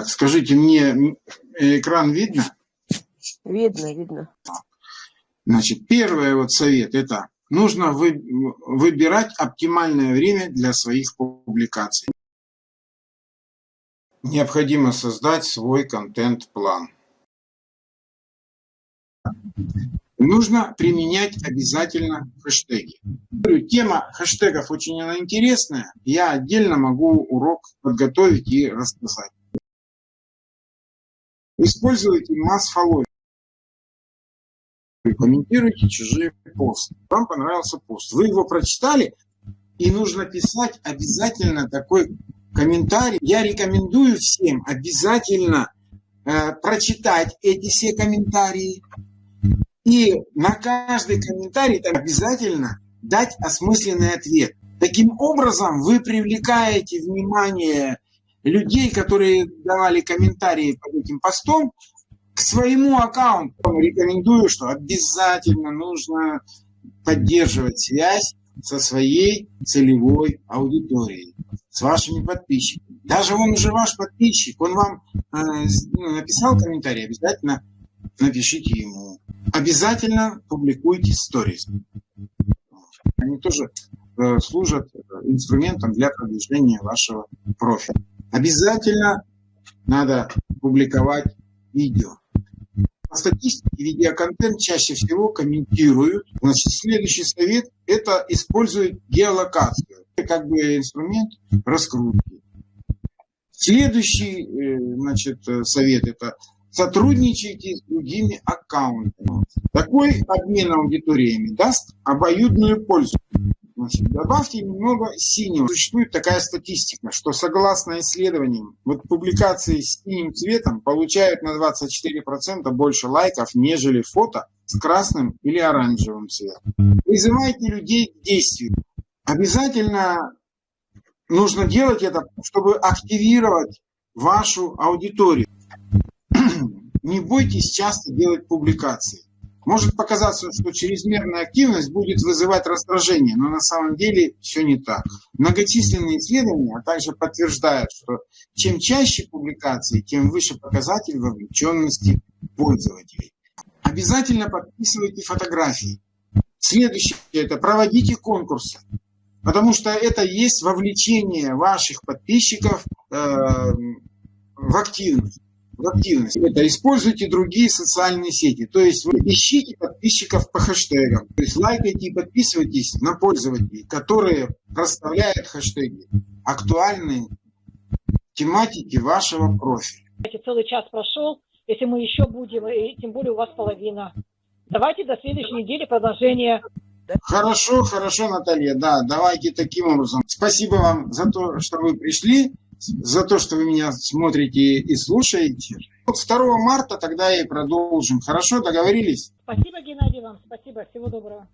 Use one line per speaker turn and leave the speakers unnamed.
Так, скажите, мне экран видно?
Видно, видно.
Значит, первый вот совет – это нужно вы, выбирать оптимальное время для своих публикаций. Необходимо создать свой контент-план. Нужно применять обязательно хэштеги. Тема хэштегов очень она интересная. Я отдельно могу урок подготовить и рассказать. Используйте масс-фолловинг. Комментируйте чужие посты. Вам понравился пост. Вы его прочитали, и нужно писать обязательно такой комментарий. Я рекомендую всем обязательно э, прочитать эти все комментарии. И на каждый комментарий обязательно дать осмысленный ответ. Таким образом вы привлекаете внимание людей, которые давали комментарии этим постом, к своему аккаунту. Рекомендую, что обязательно нужно поддерживать связь со своей целевой аудиторией, с вашими подписчиками. Даже он уже ваш подписчик, он вам э, ну, написал комментарий, обязательно напишите ему. Обязательно публикуйте сторис. Они тоже э, служат инструментом для продвижения вашего профиля. Обязательно надо публиковать видео. По статистике видеоконтент чаще всего комментируют. Значит, следующий совет – это использовать геолокацию. Это как бы инструмент раскрутки. Следующий э, значит, совет – это сотрудничайте с другими аккаунтами. Такой обмен аудиториями даст обоюдную пользу. Значит, добавьте немного синего. Существует такая статистика, что согласно исследованиям, вот публикации с синим цветом получают на 24% больше лайков, нежели фото с красным или оранжевым цветом. Призывайте людей к действию. Обязательно нужно делать это, чтобы активировать вашу аудиторию. Не бойтесь часто делать публикации. Может показаться, что чрезмерная активность будет вызывать раздражение, но на самом деле все не так. Многочисленные исследования также подтверждают, что чем чаще публикации, тем выше показатель вовлеченности пользователей. Обязательно подписывайте фотографии. Следующее – это проводите конкурсы, потому что это есть вовлечение ваших подписчиков э, в активность в активность. Это используйте другие социальные сети. То есть вы ищите подписчиков по хэштегам. То есть лайкайте и подписывайтесь на пользователей, которые расставляют хэштеги, актуальные тематики вашего профиля.
Целый час прошел. Если мы еще будем, и тем более у вас половина. Давайте до следующей недели продолжение.
Хорошо, хорошо, Наталья, да, давайте таким образом. Спасибо вам за то, что вы пришли за то, что вы меня смотрите и слушаете. Вот 2 марта тогда и продолжим. Хорошо, договорились?
Спасибо, Геннадий, вам. Спасибо. Всего доброго.